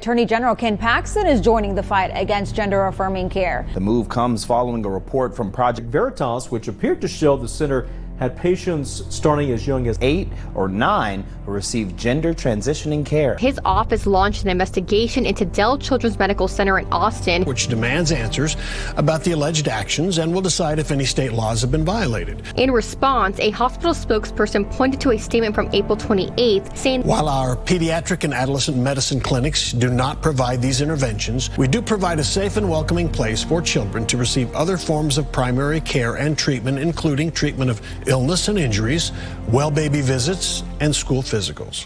Attorney General Ken Paxton is joining the fight against gender affirming care. The move comes following a report from Project Veritas, which appeared to show the center had patients starting as young as eight or nine who received gender transitioning care. His office launched an investigation into Dell Children's Medical Center in Austin, which demands answers about the alleged actions and will decide if any state laws have been violated. In response, a hospital spokesperson pointed to a statement from April 28th saying, While our pediatric and adolescent medicine clinics do not provide these interventions, we do provide a safe and welcoming place for children to receive other forms of primary care and treatment, including treatment of illness and injuries, well baby visits, and school physicals.